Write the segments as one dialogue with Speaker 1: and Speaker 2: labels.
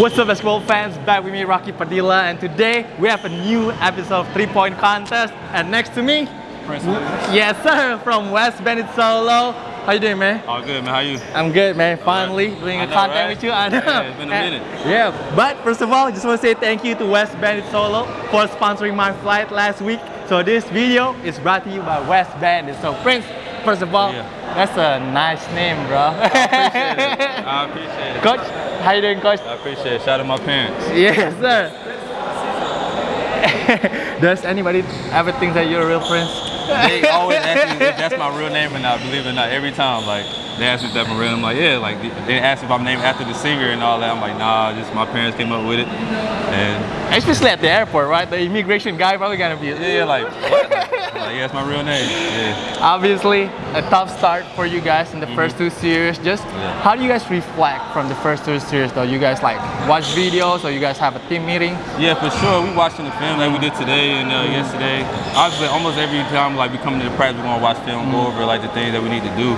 Speaker 1: What's up basketball fans, back with me Rocky Padilla and today we have a new episode of 3 Point Contest and next to me,
Speaker 2: Prince.
Speaker 1: yes sir, from West Bend Solo. How you doing man?
Speaker 2: All good, man. How you?
Speaker 1: I'm good man, finally
Speaker 2: right.
Speaker 1: doing
Speaker 2: I
Speaker 1: a
Speaker 2: know,
Speaker 1: content
Speaker 2: right?
Speaker 1: with you. I know.
Speaker 2: Yeah, it's been a
Speaker 1: And-
Speaker 2: minute.
Speaker 1: Yeah, but first of all, I just want to say thank you to West Bandit Solo for sponsoring my flight last week. So this video is brought to you by West Bandit. So Prince, first of all,
Speaker 2: Yeah.
Speaker 1: that's a nice name, bro.
Speaker 2: I appreciate it. I appreciate it.
Speaker 1: Coach, how you doing, Coach?
Speaker 2: I appreciate it. Shout out to my parents.
Speaker 1: Yes, sir. Does anybody ever think that you're a real prince?
Speaker 2: They always ask me if that's my real name or not. Believe it or not, every time like they asked me if that's my real name, I'm like yeah. Like they asked if I'm named after the singer and all that. I'm like nah, just my parents came up with it. And
Speaker 1: Especially at the airport, right? The immigration guy probably gonna be.
Speaker 2: yeah, like what? like yeah, that's my real name. Yeah.
Speaker 1: Obviously, a tough start for you guys in the first two series. Just
Speaker 2: Mm-hmm. Yeah.
Speaker 1: how do you guys reflect from the first two series though? You guys like watch videos or you guys have a team meeting?
Speaker 2: Yeah, for sure. We watching the film like we did today and uh, yesterday. Obviously, almost every time like we come to the practice, we're gonna watch film, go over like the things that we need to do.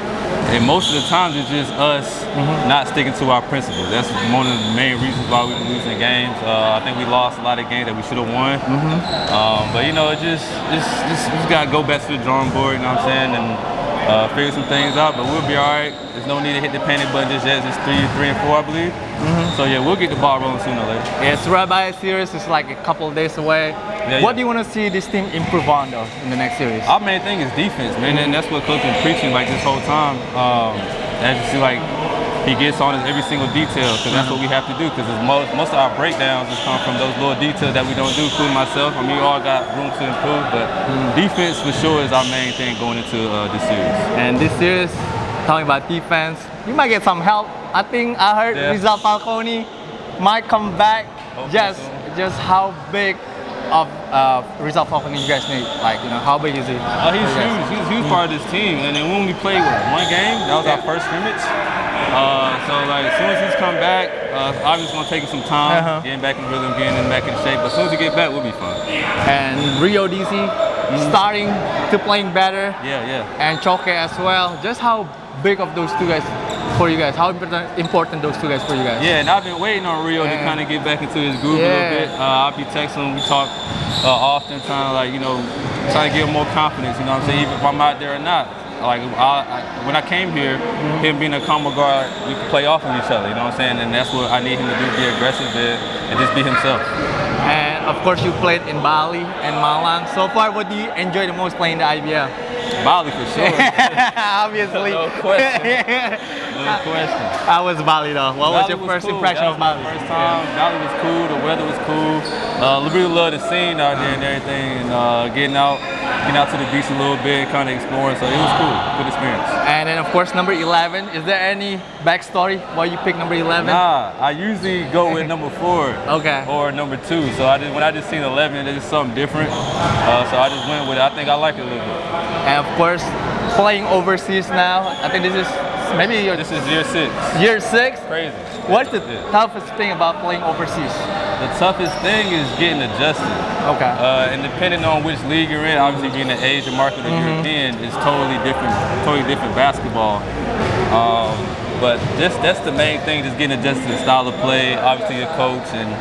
Speaker 2: And most of the times it's just us not sticking to our principles. That's one of the main reasons why we've been losing games. Uh, I think we lost a lot of games that we should have won. Um, but you know, it just, just, just, we just gotta go back to the drawing board. You know what I'm saying? And uh, figure some things out. But we'll be all right. No need to hit the panic button just yet. It's three, three and four, I believe. So yeah, we'll get the ball rolling sooner or later.
Speaker 1: It's right by Rabbi series It's like a couple of days away.
Speaker 2: Yeah,
Speaker 1: what
Speaker 2: yeah.
Speaker 1: do you want to see this team improve on though in the next series?
Speaker 2: Our main thing is defense, man, and that's what Coach has been preaching like this whole time. Um, as you see, like he gets on us every single detail because that's what we have to do. Because most most of our breakdowns just come from those little details that we don't do. Including myself. I mean, we all got room to improve, but defense for sure is our main thing going into uh, this series.
Speaker 1: And this series, talking about defense, you might get some help. I think I heard
Speaker 2: Yeah.
Speaker 1: Rizal Falconi might come back. Just,
Speaker 2: so.
Speaker 1: just how big of uh, Rizal Falconi you guys need? Like, you know, how big is he?
Speaker 2: Oh, he's huge. He's a huge part of this team. And then when we played what, one game, that was our first scrimmage. Uh, so like as soon as he's come back, uh, obviously gonna take him some time,
Speaker 1: Uh-huh.
Speaker 2: getting back in rhythm, getting him back in shape. But as soon as he get back, we'll be fine.
Speaker 1: And Rio Disi starting to playing better.
Speaker 2: Yeah, yeah.
Speaker 1: and Choke as well. Just how big of those two guys for you guys? How important, important those two guys for you guys?
Speaker 2: Yeah, and I've been waiting on Rio to kind of get back into his groove a little bit. Uh, I'll be texting him, we talk uh, often, trying to like, you know, trying to give him more confidence, you know what I'm saying, even if I'm out there or not. Like, I, I, when I came here, him being a combo guard, we could play off of each other, you know what I'm saying? And that's what I need him to do, be aggressive and, and just be himself.
Speaker 1: And of course, you played in Bali and Malang. So far, what do you enjoy the most playing the IBL?
Speaker 2: Bali for sure.
Speaker 1: Obviously.
Speaker 2: No question. no question.
Speaker 1: How was Bali though? What was
Speaker 2: Bali
Speaker 1: your first
Speaker 2: cool.
Speaker 1: impression of
Speaker 2: was
Speaker 1: Bali?
Speaker 2: First time. Bali was cool. The weather was cool. Uh, really love the scene out there and everything, and uh, getting out, getting out to the beach a little bit, kind of exploring. So it was cool. Good experience.
Speaker 1: And then of course number 11. Is there any backstory why you picked number 11?
Speaker 2: Nah, I usually go with number four.
Speaker 1: Okay.
Speaker 2: Or number two. So I just when I just seen 11, it's just something different. Uh, so I just went with it. I think I like it a little bit.
Speaker 1: And course, playing overseas now. I think this is maybe your
Speaker 2: This is year six.
Speaker 1: year six.
Speaker 2: Crazy.
Speaker 1: What's the
Speaker 2: Yeah.
Speaker 1: toughest thing about playing overseas?
Speaker 2: The toughest thing is getting adjusted.
Speaker 1: Okay.
Speaker 2: Uh, and depending on which league you're in, obviously being the Asian market or European is totally different, totally different basketball. Um, but just that's the main thing, just getting adjusted to the style of play, obviously your coach and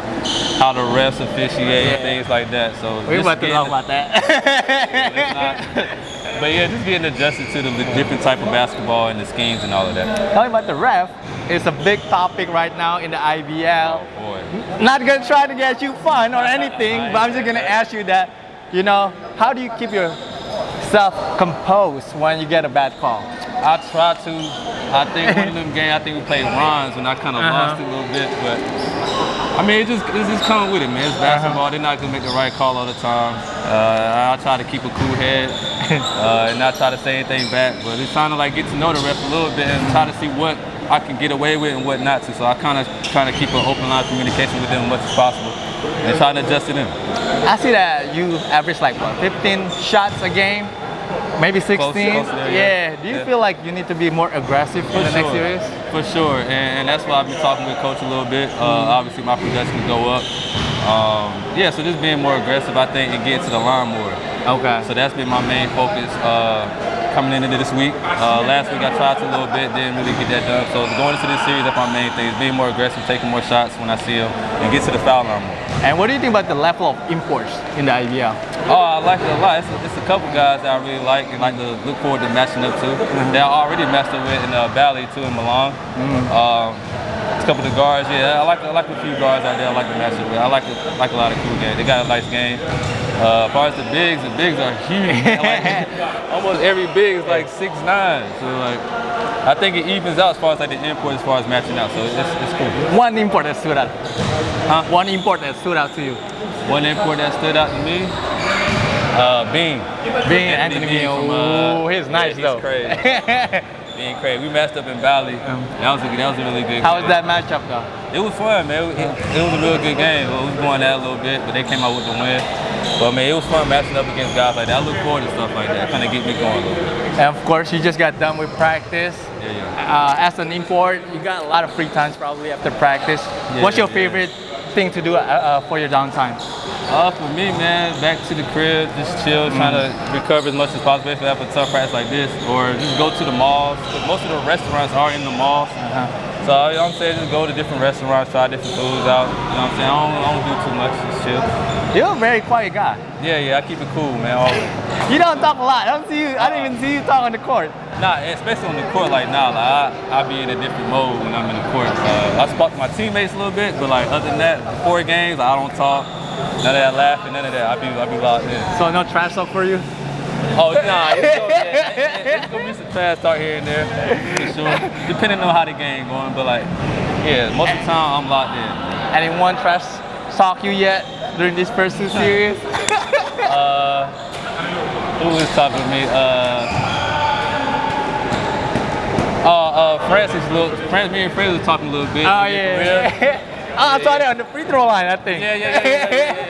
Speaker 2: how the refs officiate,
Speaker 1: Yeah.
Speaker 2: things like that. So
Speaker 1: We're about to talk about that.
Speaker 2: Not- but yeah, just getting adjusted to the different type of basketball and the schemes and all of that.
Speaker 1: Talking about the ref, it's a big topic right now in the IBL.
Speaker 2: Boy.
Speaker 1: Not gonna try to get you fun or anything, but I'm just gonna ask you that, you know, how do you keep yourself composed when you get a bad call?
Speaker 2: I try to. I think one of them games, I think we played Ron's and I kind of
Speaker 1: Uh-huh.
Speaker 2: lost it a little bit, but I mean, it just it just come with it, man. It's basketball. They're not gonna make the right call all the time. Uh, I try to keep a cool head uh, and not try to say anything back, but it's trying to like get to know the ref a little bit and try to see what I can get away with and what not to. So I kind of trying to keep an open line of communication with them as much as possible and trying to adjust to them.
Speaker 1: I see that you average like what, 15 shots a game, maybe 16.
Speaker 2: Close- close there,
Speaker 1: yeah.
Speaker 2: yeah.
Speaker 1: Do you
Speaker 2: Yeah.
Speaker 1: feel like you need to be more aggressive in the next series?
Speaker 2: For sure, and, and that's why I've been talking with coach a little bit. Uh,
Speaker 1: Mm-hmm.
Speaker 2: Obviously, my production go up. Um, yeah, so just being more aggressive, I think, and getting to the line more.
Speaker 1: Okay.
Speaker 2: So that's been my main focus. Uh, coming into this week. Uh, last week I tried to a little bit, didn't really get that done. So going into this series, that's my main thing: is being more aggressive, taking more shots when I see them, and get to the foul line more.
Speaker 1: And what do you think about the level of imports in the IBL?
Speaker 2: Oh, I like it a lot. It's a, it's a couple guys that I really like and like to look forward to matching up to. That I already matched up with in uh, Bali too in Malang. Um, it's a couple of the guards, yeah. I like I like a few guards out there. I like to match up with. I like like a lot of cool games. They got a nice game. Uh, as far as the bigs, the bigs are huge. like, almost every big is like six nine. So like, I think it evens out as far as like the import, as far as matching out. So it's, it's cool.
Speaker 1: One import that stood out.
Speaker 2: Huh?
Speaker 1: One import that stood out to you.
Speaker 2: One import that stood out to me, uh, Bean.
Speaker 1: Being Anthony
Speaker 2: Beane
Speaker 1: Bean.
Speaker 2: from, uh,
Speaker 1: Ooh, he's nice
Speaker 2: he's
Speaker 1: though.
Speaker 2: crazy. Being crazy. We matched up in Bali. That was a, that was a really good.
Speaker 1: How was
Speaker 2: game.
Speaker 1: that matchup though?
Speaker 2: It was fun, man. It, it- it was a real good game. We was going that a little bit, but they came out with the win. But man, it was fun matching up against guys like that. I look forward to stuff like that. Kind of get me going a little bit.
Speaker 1: And of course, you just got done with practice.
Speaker 2: Yeah, yeah.
Speaker 1: Uh, as an import, you got a lot of free times probably after practice. What's your
Speaker 2: yeah.
Speaker 1: favorite thing to do uh, uh, for your downtime?
Speaker 2: Uh, for me, man, back to the crib, just chill, trying to recover as much as possible if I a tough practice like this, or just go to the malls. Most of the restaurants are in the malls. So you know what I'm saying, just go to different restaurants, try different foods out. You know what I'm saying? I don't, I don't do too much, just chill.
Speaker 1: You're a very quiet guy.
Speaker 2: Yeah, yeah, I keep it cool, man. Always.
Speaker 1: You don't talk a lot. I don't see you. I don't even see you talk on the court.
Speaker 2: Nah, especially on the court like now, like I, I be in a different mode when I'm in the court. Uh, I spoke to my teammates a little bit, but like other than that, before games, I don't talk. None of that laughing, none of that. I be I be locked in.
Speaker 1: So no trash talk for you.
Speaker 2: Oh nah, it's gonna, yeah, it's gonna be some trash talk here and there, for sure. Depending on how the game going, but like, yeah, most of the time I'm locked in.
Speaker 1: Anyone trash talk you yet during this first two series?
Speaker 2: Uh, who was talking to me? Uh, uh, uh, Francis, little, Francis, me and Francis was talking a little bit.
Speaker 1: oh yeah. yeah. oh, I saw that on the free throw line. I think.
Speaker 2: Yeah, yeah, yeah, yeah, yeah, yeah, yeah.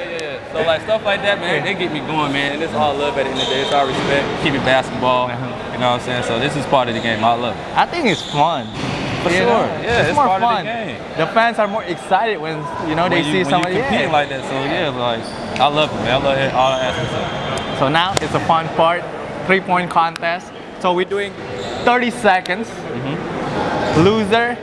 Speaker 2: So like stuff like that, man, they get me going, man. And it's all love at the end of the day. It's all respect. Keep it basketball. You know what I'm saying? So this is part of the game. I love it.
Speaker 1: I think it's fun.
Speaker 2: For
Speaker 1: You
Speaker 2: sure. Yeah, it's
Speaker 1: more
Speaker 2: part of the
Speaker 1: fun.
Speaker 2: game.
Speaker 1: The fans are more excited when you know they
Speaker 2: when
Speaker 1: see
Speaker 2: you, when
Speaker 1: somebody.
Speaker 2: competing
Speaker 1: yeah.
Speaker 2: like that. So yeah, like I love it, man. I love it, all aspects of it.
Speaker 1: So now it's a fun part, three-point contest. So we're doing 30 seconds.
Speaker 2: Mm-hmm.
Speaker 1: Loser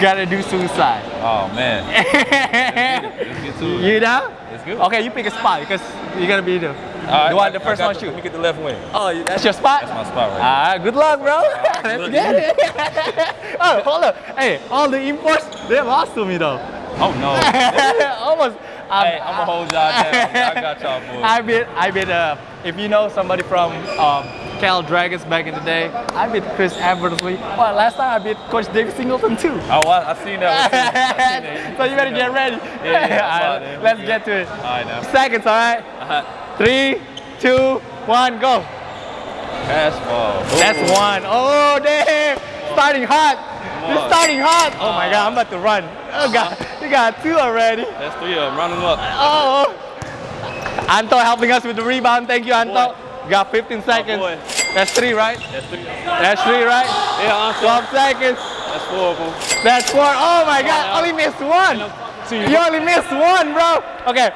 Speaker 1: gotta do suicide.
Speaker 2: Oh man. Let's get to
Speaker 1: you know?
Speaker 2: Let's go.
Speaker 1: Okay, you pick a spot because you're gonna be the,
Speaker 2: right,
Speaker 1: the one,
Speaker 2: I-
Speaker 1: the first one
Speaker 2: the-
Speaker 1: shoot.
Speaker 2: Let me get the left wing.
Speaker 1: Oh, that's your spot?
Speaker 2: That's my spot right
Speaker 1: Ah, good luck, bro. Let's
Speaker 2: look.
Speaker 1: get it. oh, hold up. Hey, all the imports, they lost to me though.
Speaker 2: Oh no.
Speaker 1: Almost. Um,
Speaker 2: hey, I'm gonna hold y'all down. I got y'all boys.
Speaker 1: I bet, I bet, uh, if you know somebody from um, Cal Dragons back in the day, I beat Chris Eversley. Well, last time I beat Coach David Singleton too.
Speaker 2: Oh, I, I seen that. I seen that.
Speaker 1: so you better get ready.
Speaker 2: Yeah, yeah,
Speaker 1: right, let's get to it.
Speaker 2: All right now.
Speaker 1: Seconds, all right?
Speaker 2: Uh-huh.
Speaker 1: Three, two, one, go.
Speaker 2: Pass ball.
Speaker 1: That's one. Oh, damn. Starting hot. You're starting hot. Oh my God, I'm about to run. Oh God, you got two already.
Speaker 2: That's three of them. Run them up.
Speaker 1: Oh. Anto helping us with the rebound. Thank you, Anto. Got 15 seconds.
Speaker 2: boy.
Speaker 1: That's three, right?
Speaker 2: That's three.
Speaker 1: That's three, right?
Speaker 2: Yeah, Anto.
Speaker 1: 12 seconds.
Speaker 2: That's four of them.
Speaker 1: That's four. Oh my God, only missed one. You only missed one, bro. Okay,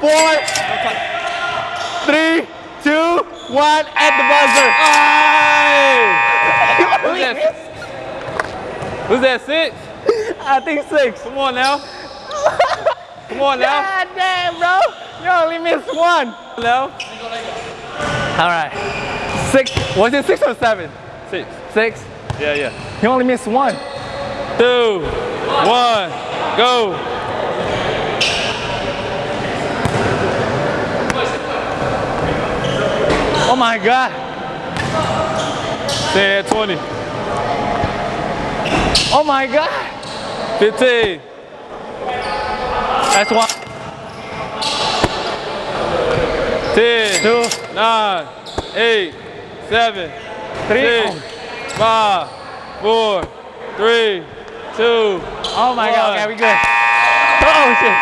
Speaker 1: four, three, two, one, at the buzzer. You
Speaker 2: Who's that? Who's that? Six.
Speaker 1: I think six.
Speaker 2: Come on now. Come on now.
Speaker 1: God damn, bro. You only missed one.
Speaker 2: Now.
Speaker 1: All right. Six. Was it six or seven?
Speaker 2: Six.
Speaker 1: Six.
Speaker 2: Yeah, yeah.
Speaker 1: You only missed one.
Speaker 2: Two. One. Go.
Speaker 1: Oh my God.
Speaker 2: Stay at 20.
Speaker 1: Oh my God.
Speaker 2: 15.
Speaker 1: That's one.
Speaker 2: 10.
Speaker 1: Two.
Speaker 2: 9. 8. 7.
Speaker 1: Three.
Speaker 2: 6. 5. 4. 3. 2.
Speaker 1: Oh my God. Okay, we good. Oh shit.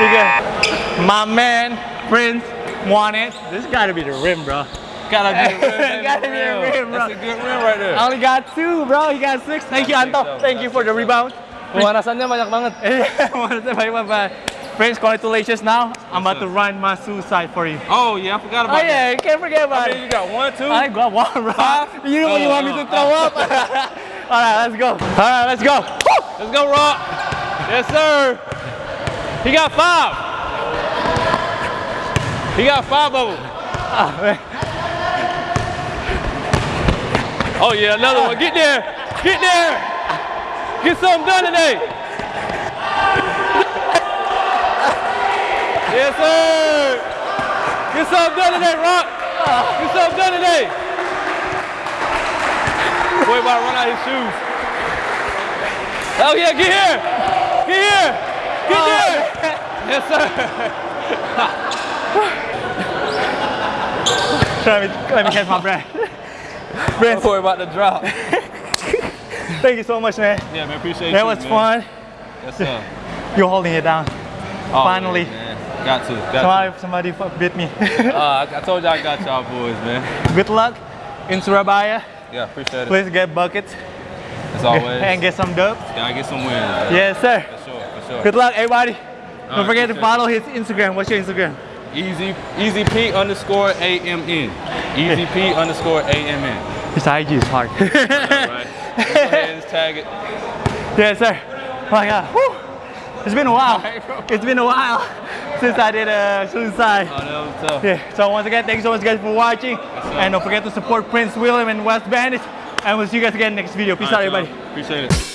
Speaker 1: We good. My man, Prince, wanted. This gotta be the rim, bro.
Speaker 2: Gotta be the rim.
Speaker 1: Gotta be the rim, bro.
Speaker 2: That's a good rim right there.
Speaker 1: I only got two, bro. You got six. Thank you, Anto. Thank you for the rebound.
Speaker 2: Pemanasannya banyak banget.
Speaker 1: Iya, Pemanasan banyak banget. Prince, congratulations now. I'm about
Speaker 2: sir.
Speaker 1: to run my suicide for you.
Speaker 2: Oh yeah, I forgot about Oh
Speaker 1: yeah, you can't forget about
Speaker 2: I mean,
Speaker 1: it.
Speaker 2: you got one, two.
Speaker 1: I got one, bro.
Speaker 2: Five?
Speaker 1: You know when you
Speaker 2: Oh,
Speaker 1: want me
Speaker 2: oh,
Speaker 1: to throw up? All right, let's go. All right, let's go.
Speaker 2: Let's go, Rock. Yes, sir. He got five. He got five of them.
Speaker 1: Ah, man.
Speaker 2: Oh yeah, another one. Get there. Get there. Get something done today. Yes, sir. Get something done today, Rock. Get something done today. Boy about to run out his shoes. Oh yeah, get here. Get here. Get oh. there. Yes, sir.
Speaker 1: Let me, let me catch my breath. Prince,
Speaker 2: Boy about to drop.
Speaker 1: thank you so much, man.
Speaker 2: Yeah, man, appreciate
Speaker 1: That
Speaker 2: you.
Speaker 1: That was
Speaker 2: man.
Speaker 1: fun.
Speaker 2: Yes, sir.
Speaker 1: You're holding it down.
Speaker 2: Oh,
Speaker 1: Finally.
Speaker 2: man. Got to. Got
Speaker 1: Somebody, somebody bit me.
Speaker 2: Uh, I, I told y'all I got y'all boys, man.
Speaker 1: Good luck in Surabaya.
Speaker 2: Yeah, appreciate it.
Speaker 1: Please get buckets
Speaker 2: As always.
Speaker 1: and get some dubs.
Speaker 2: Gotta get some wins. Man.
Speaker 1: Yes, sir.
Speaker 2: For sure, for sure.
Speaker 1: Good luck, everybody. Don't
Speaker 2: right,
Speaker 1: forget to
Speaker 2: appreciate it.
Speaker 1: follow his Instagram. What's your Instagram?
Speaker 2: Easy, easy P underscore A M N. Easy P underscore A M N.
Speaker 1: His IG is hard.
Speaker 2: All right. And tag it.
Speaker 1: yes, sir. Oh my God. Whew. It's been a while. It's been a while since I did a suicide.
Speaker 2: Oh, that was tough.
Speaker 1: Yeah. So once again, thank you so much, guys, for watching. and don't forget to support Prince William and West Bandit. And we'll see you guys again next video. Peace
Speaker 2: All
Speaker 1: out, everybody.
Speaker 2: Appreciate it.